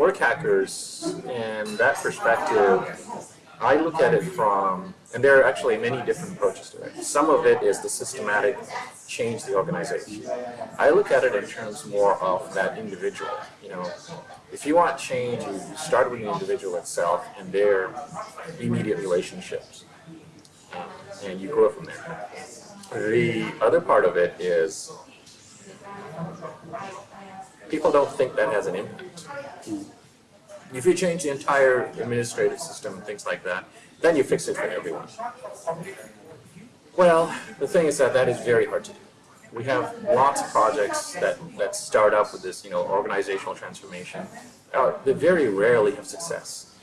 work hackers and that perspective, I look at it from, and there are actually many different approaches to it. Some of it is the systematic change the organization. I look at it in terms more of that individual. You know, if you want change, you start with the individual itself and their immediate relationships, and you grow from there. The other part of it is people don't think that has an impact. If you change the entire administrative system and things like that, then you fix it for everyone. Well, the thing is that that is very hard to do. We have lots of projects that, that start up with this, you know, organizational transformation. Uh, they very rarely have success.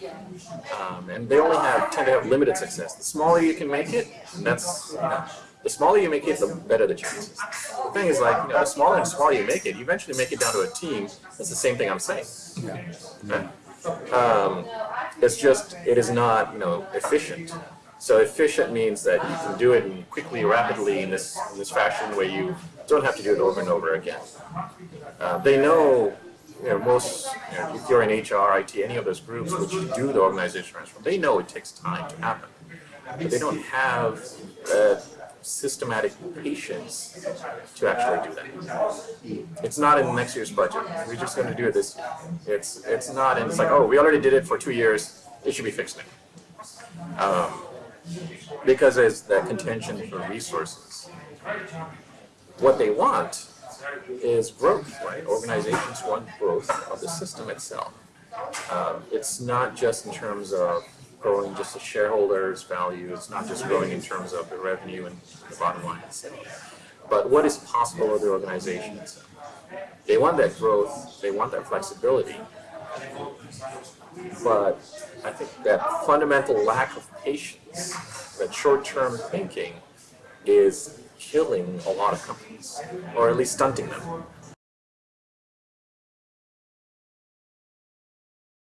Um, and they only have tend to have limited success. The smaller you can make it, and that's you know, the smaller you make it, the better the chances. The thing is like, you know, the smaller and smaller you make it, you eventually make it down to a team. That's the same thing I'm saying. Okay? Um, it's just, it is not, you know, efficient. So efficient means that you can do it quickly, rapidly in this, in this fashion where you don't have to do it over and over again. Uh, they know, you know, most, you know, if you're in HR, IT, any of those groups which do the organization transform, they know it takes time to happen. But they don't have uh, systematic patience to actually do that. It's not in next year's budget. We're just going to do it this year. It's it's not, and it's like, oh, we already did it for two years. It should be fixed now. Um, because there's that contention for resources. What they want is growth, right? Organizations want growth of the system itself. Um, it's not just in terms of growing just the shareholders' value. It's not just growing in terms of the revenue and the bottom line itself. But what is possible with the organization itself? They want that growth, they want that flexibility, but I think that fundamental lack of patience, that short-term thinking, is killing a lot of companies, or at least stunting them.